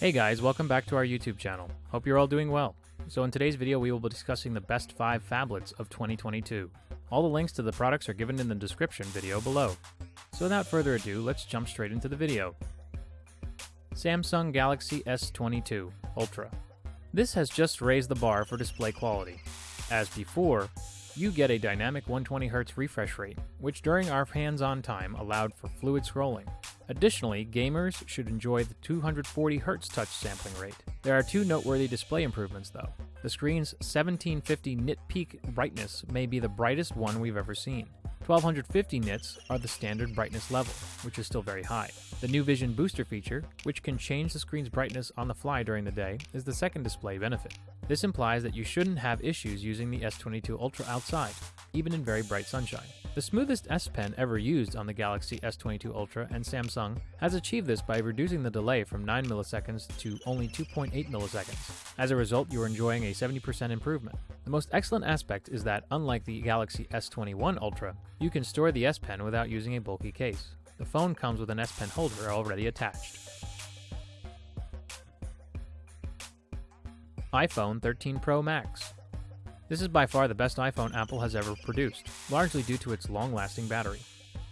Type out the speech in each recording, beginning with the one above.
Hey guys, welcome back to our YouTube channel. Hope you're all doing well. So in today's video we will be discussing the best 5 phablets of 2022. All the links to the products are given in the description video below. So without further ado, let's jump straight into the video. Samsung Galaxy S22 Ultra. This has just raised the bar for display quality. As before, you get a dynamic 120Hz refresh rate, which during our hands-on time allowed for fluid scrolling. Additionally, gamers should enjoy the 240Hz touch sampling rate. There are two noteworthy display improvements though. The screen's 1750 nit peak brightness may be the brightest one we've ever seen. 1250 nits are the standard brightness level, which is still very high. The new Vision Booster feature, which can change the screen's brightness on the fly during the day, is the second display benefit. This implies that you shouldn't have issues using the S22 Ultra outside, even in very bright sunshine. The smoothest S Pen ever used on the Galaxy S22 Ultra and Samsung has achieved this by reducing the delay from 9 milliseconds to only 2.8 milliseconds. As a result, you are enjoying a 70% improvement. The most excellent aspect is that, unlike the Galaxy S21 Ultra, you can store the S Pen without using a bulky case. The phone comes with an S Pen holder already attached. iPhone 13 Pro Max. This is by far the best iPhone Apple has ever produced, largely due to its long-lasting battery.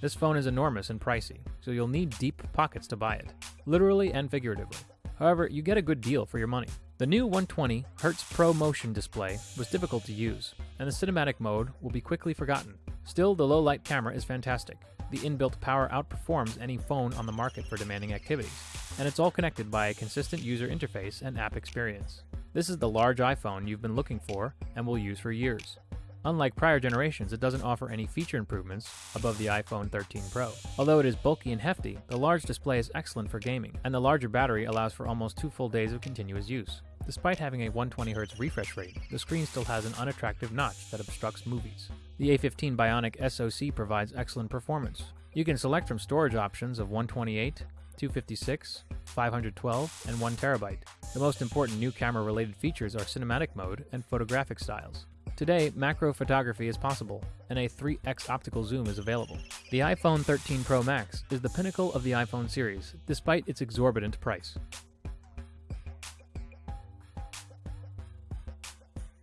This phone is enormous and pricey, so you'll need deep pockets to buy it, literally and figuratively. However, you get a good deal for your money. The new 120 Hz Pro Motion display was difficult to use, and the cinematic mode will be quickly forgotten. Still, the low light camera is fantastic. The inbuilt power outperforms any phone on the market for demanding activities, and it's all connected by a consistent user interface and app experience. This is the large iPhone you've been looking for and will use for years. Unlike prior generations, it doesn't offer any feature improvements above the iPhone 13 Pro. Although it is bulky and hefty, the large display is excellent for gaming, and the larger battery allows for almost two full days of continuous use. Despite having a 120Hz refresh rate, the screen still has an unattractive notch that obstructs movies. The A15 Bionic SoC provides excellent performance. You can select from storage options of 128, 256, 512, and 1 terabyte. The most important new camera related features are cinematic mode and photographic styles. Today, macro photography is possible, and a 3x optical zoom is available. The iPhone 13 Pro Max is the pinnacle of the iPhone series, despite its exorbitant price.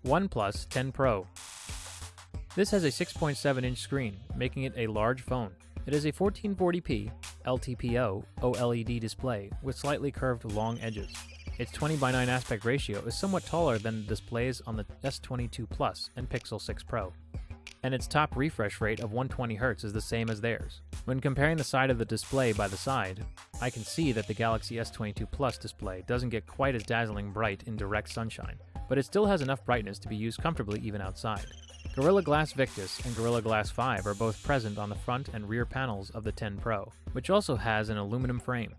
OnePlus 10 Pro. This has a 6.7 inch screen, making it a large phone. It is a 1440p LTPO OLED display with slightly curved long edges. Its 20 by 9 aspect ratio is somewhat taller than the displays on the S22 Plus and Pixel 6 Pro, and its top refresh rate of 120Hz is the same as theirs. When comparing the side of the display by the side, I can see that the Galaxy S22 Plus display doesn't get quite as dazzling bright in direct sunshine, but it still has enough brightness to be used comfortably even outside. Gorilla Glass Victus and Gorilla Glass 5 are both present on the front and rear panels of the 10 Pro, which also has an aluminum frame.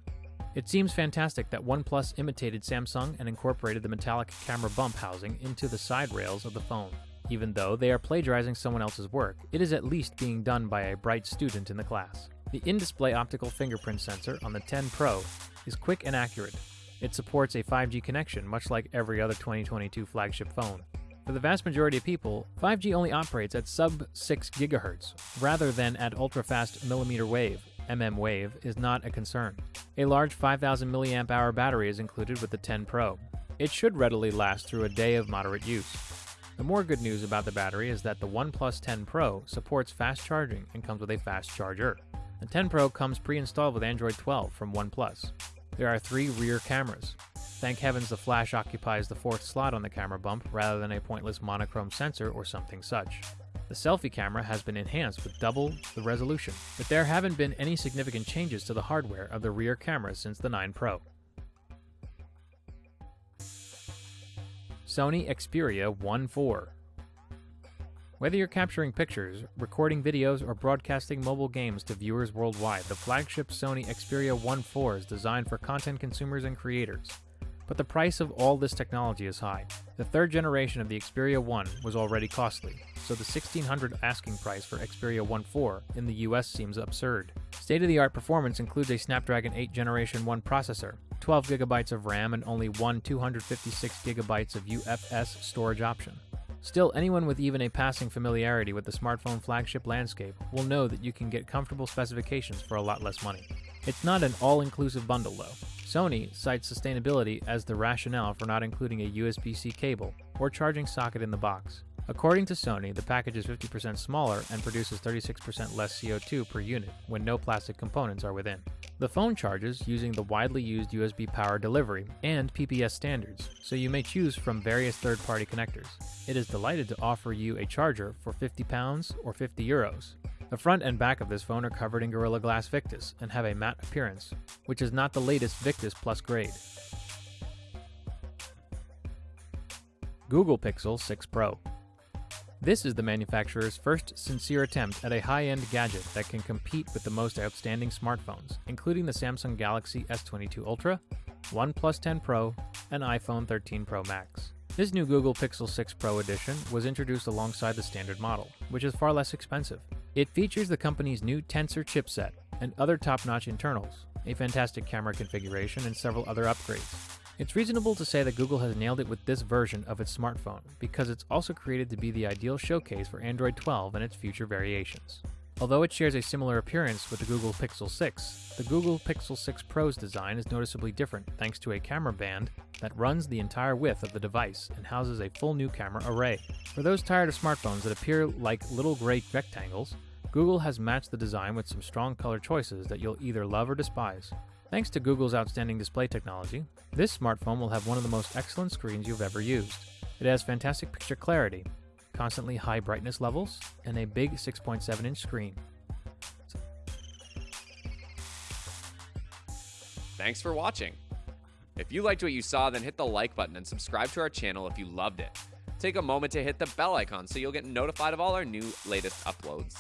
It seems fantastic that OnePlus imitated Samsung and incorporated the metallic camera bump housing into the side rails of the phone. Even though they are plagiarizing someone else's work, it is at least being done by a bright student in the class. The in-display optical fingerprint sensor on the 10 Pro is quick and accurate. It supports a 5G connection much like every other 2022 flagship phone. For the vast majority of people, 5G only operates at sub 6 GHz, rather than at ultra-fast millimeter wave, mm wave, is not a concern. A large 5000 mAh battery is included with the 10 Pro. It should readily last through a day of moderate use. The more good news about the battery is that the OnePlus 10 Pro supports fast charging and comes with a fast charger. The 10 Pro comes pre-installed with Android 12 from OnePlus. There are three rear cameras. Thank heavens the flash occupies the fourth slot on the camera bump rather than a pointless monochrome sensor or something such. The selfie camera has been enhanced with double the resolution, but there haven't been any significant changes to the hardware of the rear camera since the 9 Pro. Sony Xperia 1 4 Whether you're capturing pictures, recording videos, or broadcasting mobile games to viewers worldwide, the flagship Sony Xperia 1 4 is designed for content consumers and creators. But the price of all this technology is high. The third generation of the Xperia 1 was already costly, so the 1600 asking price for Xperia 1 4 in the US seems absurd. State-of-the-art performance includes a Snapdragon 8 Generation 1 processor, 12GB of RAM, and only one 256GB of UFS storage option. Still, anyone with even a passing familiarity with the smartphone flagship landscape will know that you can get comfortable specifications for a lot less money. It's not an all-inclusive bundle though. Sony cites sustainability as the rationale for not including a USB C cable or charging socket in the box. According to Sony, the package is 50% smaller and produces 36% less CO2 per unit when no plastic components are within. The phone charges using the widely used USB power delivery and PPS standards, so you may choose from various third party connectors. It is delighted to offer you a charger for 50 pounds or 50 euros. The front and back of this phone are covered in Gorilla Glass Victus and have a matte appearance, which is not the latest Victus Plus grade. Google Pixel 6 Pro. This is the manufacturer's first sincere attempt at a high end gadget that can compete with the most outstanding smartphones, including the Samsung Galaxy S22 Ultra, OnePlus 10 Pro, and iPhone 13 Pro Max. This new Google Pixel 6 Pro edition was introduced alongside the standard model, which is far less expensive. It features the company's new Tensor chipset and other top notch internals, a fantastic camera configuration, and several other upgrades. It's reasonable to say that Google has nailed it with this version of its smartphone because it's also created to be the ideal showcase for Android 12 and its future variations. Although it shares a similar appearance with the Google Pixel 6, the Google Pixel 6 Pro's design is noticeably different thanks to a camera band that runs the entire width of the device and houses a full new camera array. For those tired of smartphones that appear like little gray rectangles, Google has matched the design with some strong color choices that you'll either love or despise. Thanks to Google's outstanding display technology, this smartphone will have one of the most excellent screens you've ever used. It has fantastic picture clarity, constantly high brightness levels, and a big 6.7 inch screen. Thanks for watching. If you liked what you saw, then hit the like button and subscribe to our channel if you loved it. Take a moment to hit the bell icon so you'll get notified of all our new latest uploads.